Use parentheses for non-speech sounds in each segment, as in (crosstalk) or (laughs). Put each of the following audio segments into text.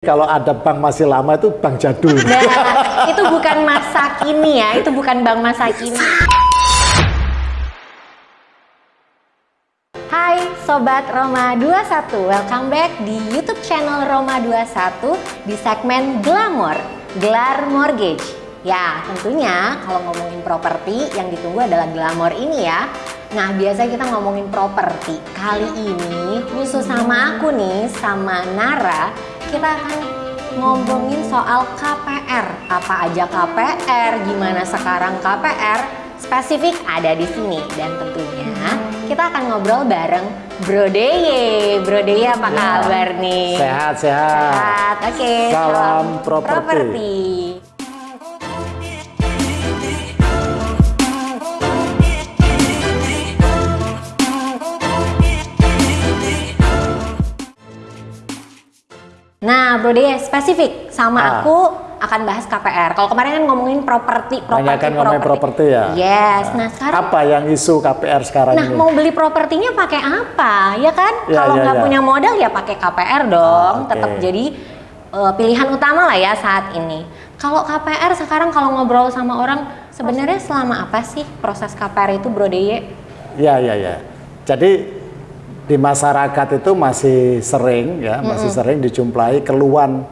Kalau ada bank masih lama itu bank jadul. Nah, itu bukan masa kini ya, itu bukan bank masa kini. Hai Sobat Roma 21, welcome back di YouTube channel Roma 21 di segmen Glamour, Gelar Mortgage. Ya, tentunya kalau ngomongin properti yang ditunggu adalah Glamour ini ya. Nah, biasa kita ngomongin properti. Kali ini khusus sama aku nih, sama Nara, kita akan ngomongin soal KPR. Apa aja KPR, gimana sekarang KPR, spesifik ada di sini. Dan tentunya kita akan ngobrol bareng Bro Deye. Bro Deye apa Ya. kabar nih? Sehat, sehat. Sehat, oke. Salam properti. properti. Nah, Bro Deye spesifik sama Ah. aku akan bahas KPR. Kalau kemarin kan ngomongin properti, properti, Banyak kan ngomongin properti ya? Yes. Nah, sekarang Apa yang isu KPR sekarang Nah, ini? mau beli propertinya pakai apa? Ya kan? Ya, Kalau ya, nggak ya. punya modal ya pakai KPR dong. Ah, oke. Tetap jadi eh, pilihan utama lah ya saat ini. Kalau KPR sekarang kalau ngobrol sama orang sebenarnya selama apa sih proses KPR itu Bro Deye? Ya, ya, ya. Jadi di masyarakat itu masih sering ya, masih sering dijumpai keluhan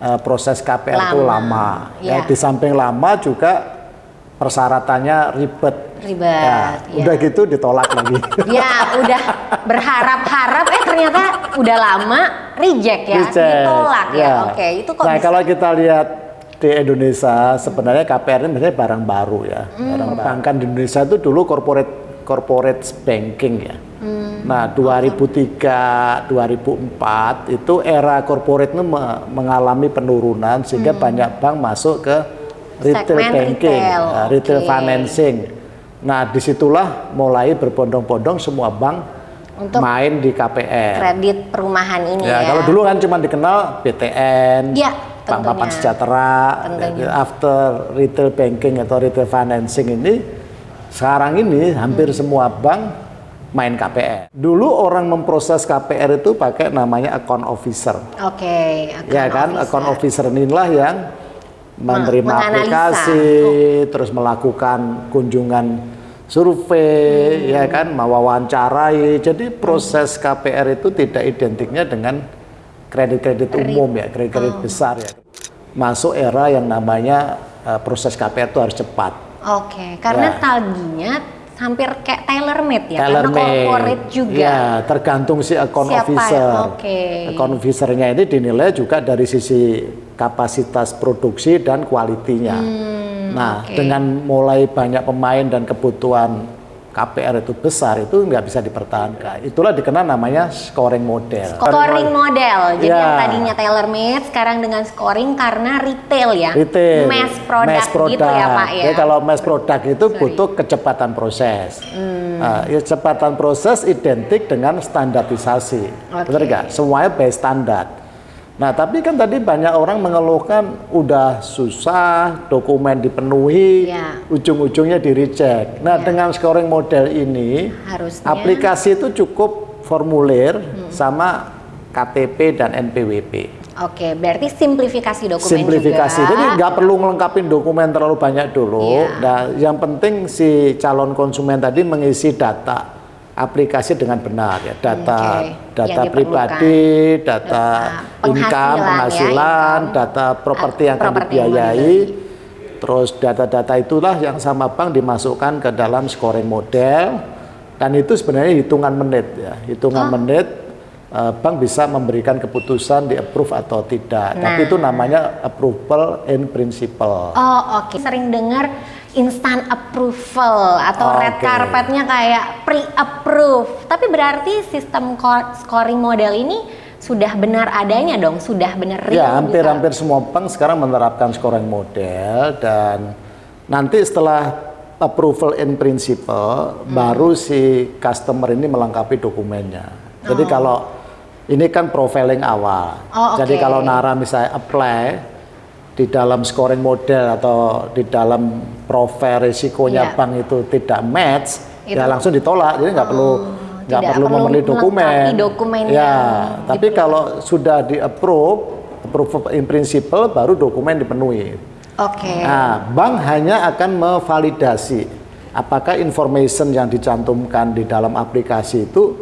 eh, proses KPR itu Lama, lama. Ya, ya. di samping lama juga persyaratannya ribet. Ribet, Ya, ya. Udah gitu ditolak lagi. (laughs) Ya, udah berharap-harap eh ternyata udah lama reject ya, Reject, ditolak ya. Oke, itu kok Nah, bisa kalau kita lihat di Indonesia sebenarnya KPR ini sebenarnya barang baru ya. Hmm. Barang perbankan di Indonesia itu dulu corporate corporate banking ya. Hmm. Nah, 2003, 2004 itu era corporate itu me- mengalami penurunan sehingga banyak bank masuk ke retail Hmm. Segmen banking, retail, nah, retail oke. financing. Nah, di situlah mulai berbondong-bondong semua bank Untuk main di KPR. kredit perumahan ini Ya, ya. kalau dulu kan cuma dikenal BTN, Ya, Bank Papan. Sejahtera, Tentunya. after retail banking atau retail financing ini, sekarang ini hampir Hmm. semua bank main KPR. Dulu orang memproses KPR itu pakai namanya account officer. Oke, ya kan, account officer inilah yang menerima menganalisa. aplikasi, terus melakukan kunjungan survei, Hmm. ya kan, mewawancarai. Jadi proses KPR itu tidak identiknya dengan kredit-kredit umum ya, kredit-kredit Oh. besar ya. Masuk era yang namanya eh, proses KPR itu harus cepat. Oke, karena Ya. tagihnya hampir kayak tailor made ya, Tailor karena corporate juga. Ya, tergantung si account Siapa officer. Oke. Account officernya ini dinilai juga dari sisi kapasitas produksi dan kualitinya. nah, Hmm, oke. dengan mulai banyak pemain dan kebutuhan KPR itu besar, itu nggak bisa dipertahankan. Itulah dikenal namanya scoring model. Scoring model, jadi Ya. yang tadinya tailor made sekarang dengan scoring karena retail ya, Retail, mass product, gitu ya Pak ya. Jadi kalau mass product itu butuh kecepatan proses. Hmm. Nah, ya, kecepatan proses identik dengan standarisasi. Oke. Benar nggak? Semuanya by standar. Nah, tapi kan tadi banyak orang mengeluhkan udah susah, dokumen dipenuhi, Ya. ujung-ujungnya di reject. Nah, Ya. dengan scoring model ini, Harusnya- Hmm. aplikasi itu cukup formulir sama KTP dan NPWP. Oke, berarti simplifikasi dokumen simplifikasi. juga. Jadi nggak perlu melengkapi dokumen terlalu banyak dulu. Iya. Nah, yang penting si calon konsumen tadi mengisi data aplikasi dengan benar ya, data Oke, data yang pribadi, data Data income, penghasilan ya, penghasilan, income. data properti yang akan dibiayai. Terus data-data itulah yang sama bank dimasukkan ke dalam scoring model dan itu sebenarnya hitungan menit ya, hitungan Oh. menit eh, bank bisa memberikan keputusan di approve atau tidak. Tapi Nah. itu namanya approval in principle. Oh oke, sering dengar instant approval atau red Oke. carpetnya kayak pre-approve. Tapi berarti sistem scoring model ini sudah benar adanya dong, sudah benar real. Ya, bisa- hampir-hampir semua bank sekarang menerapkan scoring model dan nanti setelah approval in principle Hmm. baru si customer ini melengkapi dokumennya. Jadi kalau ini kan profiling awal. Oh, Jadi oke. kalau Nara misalnya apply di dalam scoring model atau di dalam profil risikonya Iya. bank itu tidak match, Itu- ya langsung ditolak. Jadi nggak perlu nggak perlu perlu memenuhi dokumen. dokumen ya, tapi kalau sudah di approve approval in principle baru dokumen dipenuhi. Oke. Nah, bank hanya akan memvalidasi apakah information yang dicantumkan di dalam aplikasi itu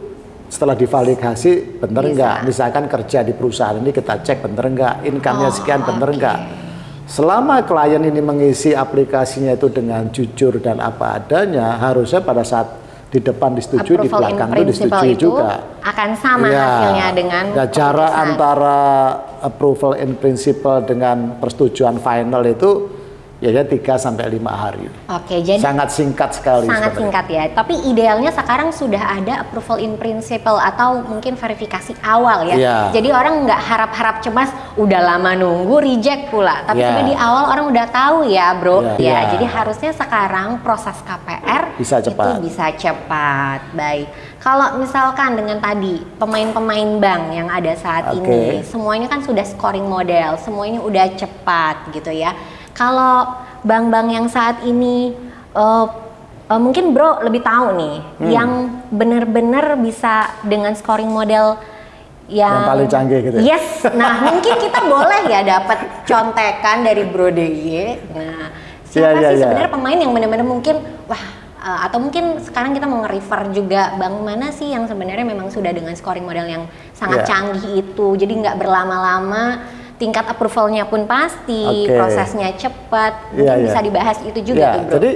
setelah divalidasi benar Bisa. enggak? Misalkan kerja di perusahaan ini kita cek benar enggak, income-nya Oh, sekian benar oke. enggak. Selama klien ini mengisi aplikasinya itu dengan jujur dan apa adanya, harusnya pada saat di depan disetujui, di Approval belakang itu disetujui itu juga. akan sama Iya. hasilnya dengan Nah, jarak antara approval in principle dengan persetujuan final itu ya 3 sampai 5 hari. Oke, jadi Sangat singkat sekali sangat sebenarnya. singkat ya. Tapi idealnya sekarang sudah ada approval in principle atau mungkin verifikasi awal ya. Iya. Jadi orang nggak harap-harap cemas udah lama nunggu reject pula. Tapi sebenarnya di awal orang udah tahu ya, Bro. Iya. Ya, Iya. jadi harusnya sekarang proses KPR Bisa cepat. itu bisa cepat. Baik. Kalau misalkan dengan tadi pemain-pemain bank yang ada saat Oke. ini, semuanya kan sudah scoring model, semuanya udah cepat gitu ya. Kalau bank-bank yang saat ini eh, eh, mungkin Bro lebih tahu nih Hmm. yang benar-benar bisa dengan scoring model yang, Yang paling canggih gitu ya? Yes. Nah, mungkin kita boleh ya dapat contekan dari Bro DY. Nah, siapa Iya, iya, sih iya. sebenarnya pemain yang benar-benar mungkin wah eh, atau mungkin sekarang kita mau nge-refer juga bank mana sih yang sebenarnya memang sudah dengan scoring model yang sangat Iya. canggih itu. Jadi nggak berlama-lama, tingkat approvalnya pun pasti, Oke. prosesnya cepat. Mungkin Iya, iya. bisa dibahas itu juga tuh, Bro. jadi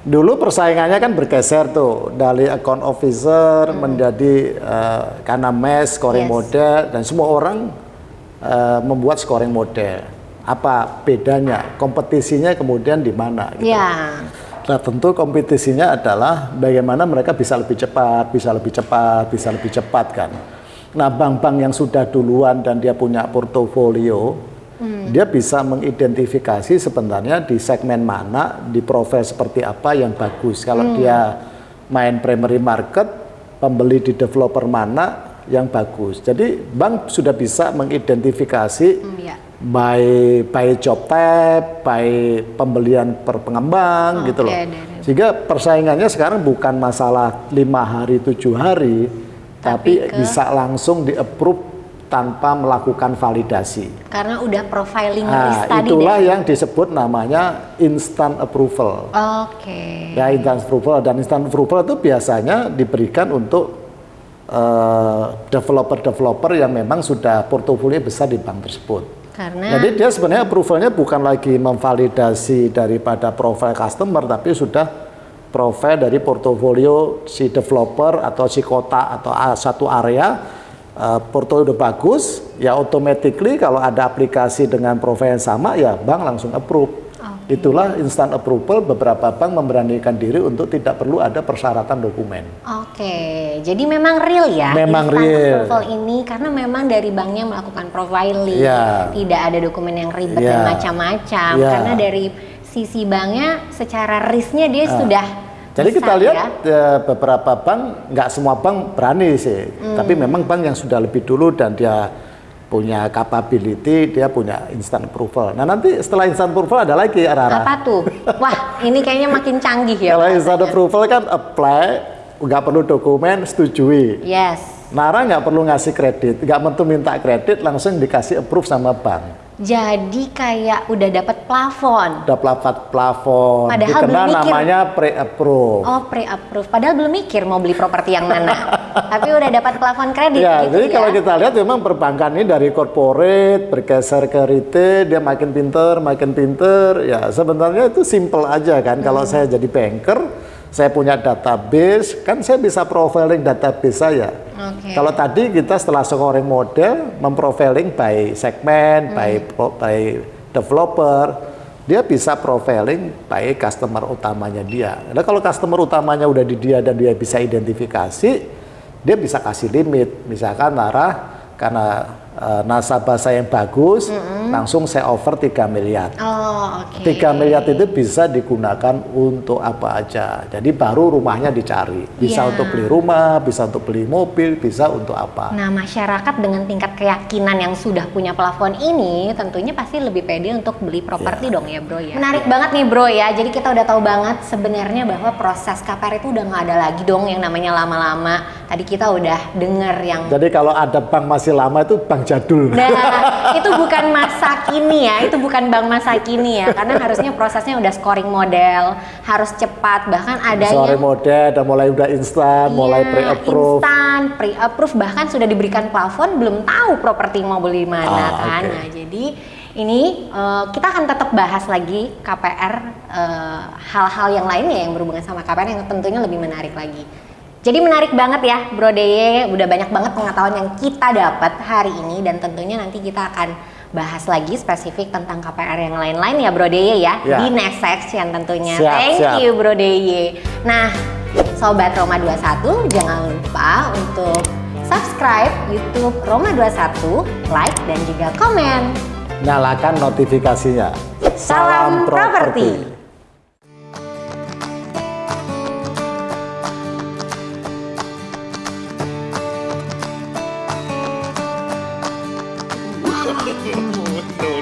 dulu persaingannya kan bergeser tuh dari account officer menjadi eh, karena mes scoring Hmm. Yes. model dan semua orang eh, membuat scoring model. Apa bedanya? Kompetisinya kemudian di mana? gitu. ya. Nah tentu kompetisinya adalah bagaimana mereka bisa lebih cepat, bisa lebih cepat, bisa lebih cepat kan. Nah bank-bank yang sudah duluan dan dia punya portofolio, dia bisa mengidentifikasi sebenarnya di segmen mana, di profil seperti apa yang bagus. Kalau dia main primary market, pembeli di developer mana yang bagus. Jadi bank sudah bisa mengidentifikasi Hmm, ya. by by job tab, by pembelian per pengembang Oke, gitu loh. dari- Sehingga persaingannya sekarang bukan masalah lima hari tujuh hari, Tapi tapi, ke- bisa langsung di approve tanpa melakukan validasi. Karena udah profiling Nah, tadi itulah deh. yang disebut namanya instant approval. Oke. Ya instant approval dan instant approval itu biasanya diberikan untuk eh, developer-developer yang memang sudah portofolio besar di bank tersebut. Karena Jadi dia sebenarnya approvalnya bukan lagi memvalidasi daripada profil customer, tapi sudah profil dari portofolio si developer atau si kota atau satu area eh, portofolio udah bagus, ya automatically kalau ada aplikasi dengan profil yang sama, ya bank langsung approve. Itulah instant approval. Beberapa bank memberanikan diri untuk tidak perlu ada persyaratan dokumen. Oke, jadi memang real ya Memang instant real. approval ini karena memang dari banknya melakukan profiling, Iya. tidak ada dokumen yang ribet dan Iya. macam-macam. Iya. Karena dari sisi banknya secara risknya dia sudah Jadi kita lihat ya. eh, beberapa bank, nggak semua bank berani sih, Hmm. tapi memang bank yang sudah lebih dulu dan dia punya capability, dia punya instant approval. Nah nanti setelah instant approval ada lagi Rara. Apa tuh? Wah, ini kayaknya makin canggih ya. Kalau instant approval kan apply, nggak perlu dokumen, setujui. Yes. Nara nggak perlu ngasih kredit, nggak perlu minta kredit, langsung dikasih approve sama bank. Jadi kayak udah dapat plafon. Udah plafon, plafon, Padahal dikenal belum mikir. namanya pre-approve. Oh, pre-approve. Padahal belum mikir mau beli properti yang mana. (laughs) Tapi udah dapat plafon kredit Ya, gitu jadi ya. kalau kita lihat memang perbankan ini dari corporate bergeser ke retail, dia makin pinter, makin pinter. Ya, sebenarnya itu simple aja kan. Kalau Hmm. saya jadi banker, saya punya database, kan saya bisa profiling database saya. Oke. Kalau tadi kita setelah scoring model, memprofiling by segmen, by Hmm. pro- by developer, dia bisa profiling by customer utamanya dia. Nah, kalau customer utamanya udah di dia dan dia bisa identifikasi, dia bisa kasih limit. Misalkan Nara karena eh, nasabah saya yang bagus, langsung saya offer 3 miliar. Oh, oke. 3 miliar itu bisa digunakan untuk apa aja. Jadi baru rumahnya dicari. Bisa Iya. untuk beli rumah, bisa untuk beli mobil, bisa untuk apa. Nah, masyarakat dengan tingkat keyakinan yang sudah punya plafon ini tentunya pasti lebih pede untuk beli properti dong ya, Bro ya. Menarik banget nih, Bro ya. Jadi kita udah tahu banget sebenarnya bahwa proses KPR itu udah nggak ada lagi dong yang namanya lama-lama. Tadi kita udah denger yang Jadi kalau ada bank masih lama itu bank jadul. Nah, itu bukan masa kini ya, itu bukan bank masa kini ya, karena harusnya prosesnya udah scoring model, harus cepat, bahkan adanya Sore model dan mulai udah instan, mulai Iya, pre-approve. instan, pre-approve bahkan sudah diberikan plafon belum tahu properti mau beli mana Ah, kan. oke. Nah, jadi ini eh, kita akan tetap bahas lagi KPR eh, hal-hal yang lainnya yang berhubungan sama KPR yang tentunya lebih menarik lagi. Jadi menarik banget ya Bro Deye, udah banyak banget pengetahuan yang kita dapat hari ini dan tentunya nanti kita akan bahas lagi spesifik tentang KPR yang lain-lain ya Bro Deye ya, Ya. di next section tentunya. Siap, Thank siap. you Bro Deye. Nah, Sobat Roma 21 jangan lupa untuk subscribe YouTube Roma 21, like dan juga komen. Nyalakan notifikasinya. Salam properti. no.